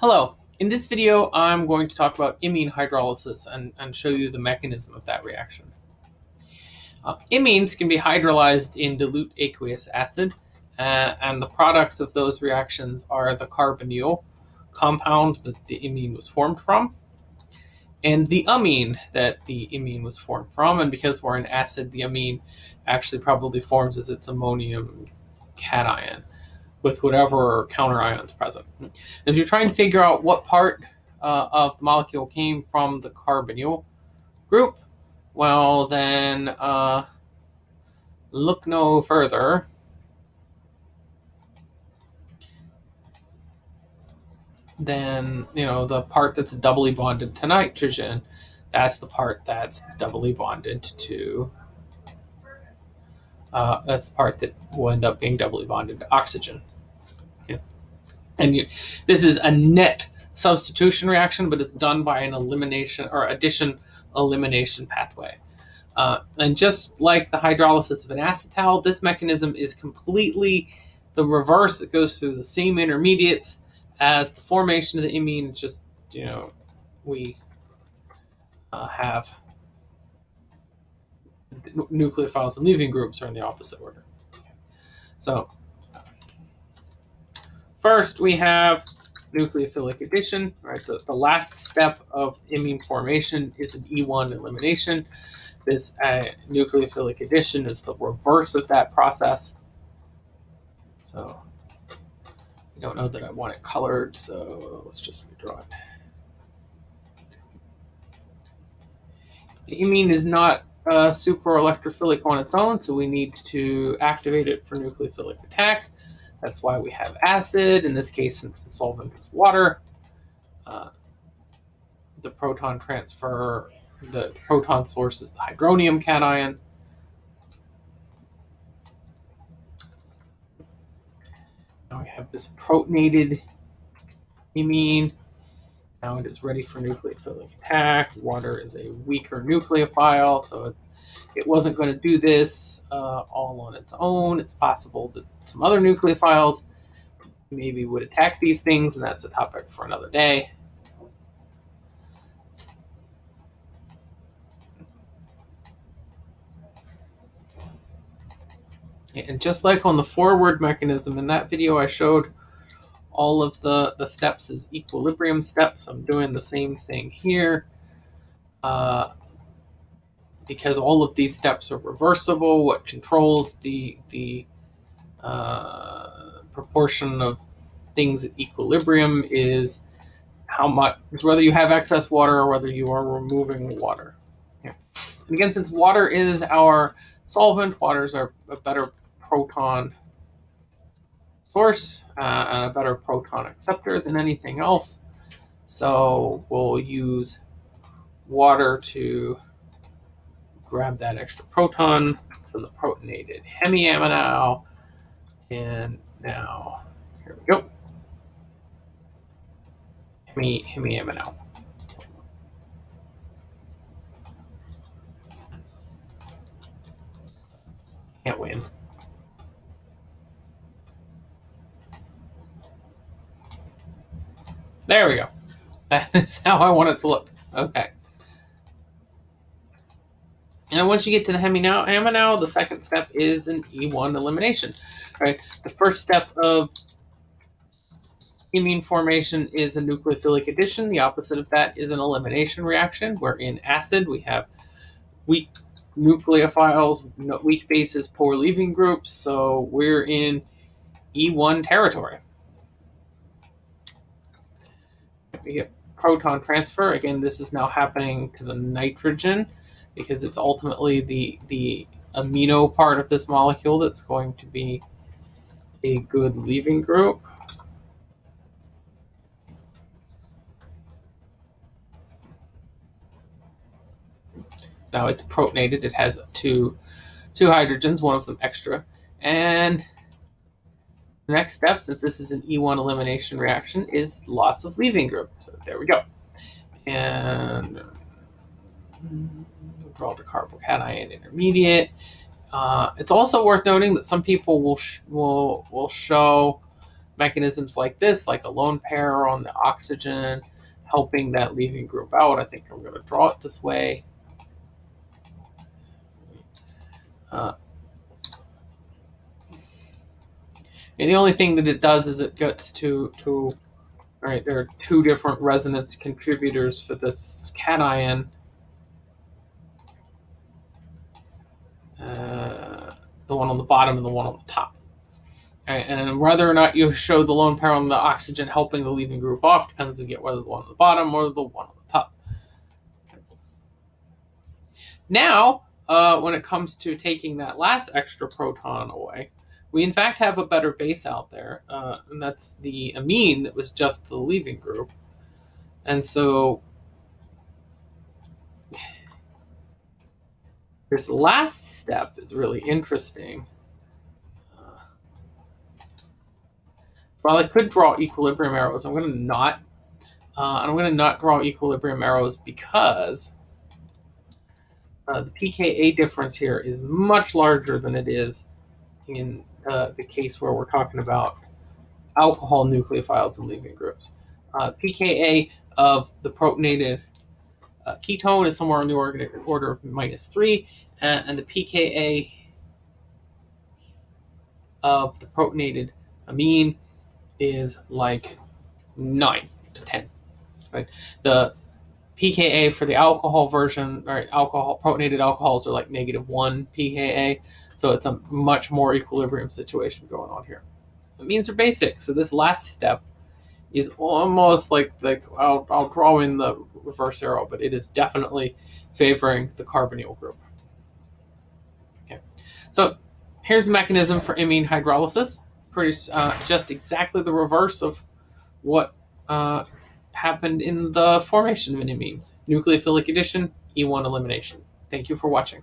Hello, in this video I'm going to talk about imine hydrolysis and, and show you the mechanism of that reaction. Uh, imines can be hydrolyzed in dilute aqueous acid uh, and the products of those reactions are the carbonyl compound that the imine was formed from and the amine that the imine was formed from. And because we're an acid the amine actually probably forms as its ammonium cation with whatever counter ions present. And if you're trying to figure out what part uh, of the molecule came from the carbonyl group, well then uh, look no further. Then, you know, the part that's doubly bonded to nitrogen, that's the part that's doubly bonded to uh, that's the part that will end up being doubly bonded to oxygen. Okay. And you, this is a net substitution reaction, but it's done by an elimination or addition elimination pathway. Uh, and just like the hydrolysis of an acetal, this mechanism is completely the reverse. It goes through the same intermediates as the formation of the imine. It's just, you know, we uh, have nucleophiles and leaving groups are in the opposite order. So first we have nucleophilic addition, right? The, the last step of imine formation is an E1 elimination. This uh, nucleophilic addition is the reverse of that process. So I don't know that I want it colored, so let's just redraw it. Imine is not uh, super electrophilic on its own, so we need to activate it for nucleophilic attack. That's why we have acid. In this case, since the solvent is water, uh, the proton transfer, the proton source is the hydronium cation. Now we have this protonated imine now it is ready for nucleophilic attack. Water is a weaker nucleophile, so it, it wasn't going to do this uh, all on its own. It's possible that some other nucleophiles maybe would attack these things, and that's a topic for another day. And just like on the forward mechanism in that video I showed, all of the, the steps as equilibrium steps. I'm doing the same thing here. Uh, because all of these steps are reversible, what controls the, the uh, proportion of things at equilibrium is how much, whether you have excess water or whether you are removing water. And again, since water is our solvent, water is our a better proton source uh, and a better proton acceptor than anything else. So we'll use water to grab that extra proton from the protonated hemiaminal. And now, here we go. Hemi, hemiaminal. Can't win. There we go. That is how I want it to look. Okay. And once you get to the hemi now, the second step is an E1 elimination. Right. The first step of imine formation is a nucleophilic addition. The opposite of that is an elimination reaction, where in acid we have weak nucleophiles, weak bases, poor leaving groups. So we're in E1 territory. We get proton transfer. Again, this is now happening to the nitrogen because it's ultimately the, the amino part of this molecule that's going to be a good leaving group. Now it's protonated. It has two, two hydrogens, one of them extra. And the next step, since this is an E1 elimination reaction, is loss of leaving group. So there we go. And draw the carbocation intermediate. Uh, it's also worth noting that some people will will will show mechanisms like this, like a lone pair on the oxygen, helping that leaving group out. I think I'm going to draw it this way. Uh, and the only thing that it does is it gets to, to all right, there are two different resonance contributors for this cation. Uh, the one on the bottom and the one on the top. Right, and whether or not you show the lone pair on the oxygen helping the leaving group off depends on whether the one on the bottom or the one on the top. Now, uh, when it comes to taking that last extra proton away, we in fact have a better base out there, uh, and that's the amine that was just the leaving group. And so this last step is really interesting. Uh, while I could draw equilibrium arrows, I'm going to not. Uh, I'm going to not draw equilibrium arrows because uh, the pKa difference here is much larger than it is in the case where we're talking about alcohol nucleophiles and leaving groups. Uh, pKa of the protonated uh, ketone is somewhere on the order, order of minus 3, and, and the pKa of the protonated amine is like 9 to 10. Right? The pKa for the alcohol version, or alcohol protonated alcohols are like negative 1 pKa. So it's a much more equilibrium situation going on here. The amines are basic, so this last step is almost like like I'll, I'll draw in the reverse arrow, but it is definitely favoring the carbonyl group. Okay, so here's the mechanism for imine hydrolysis. Pretty uh, just exactly the reverse of what uh, happened in the formation of an imine. Nucleophilic addition, E1 elimination. Thank you for watching.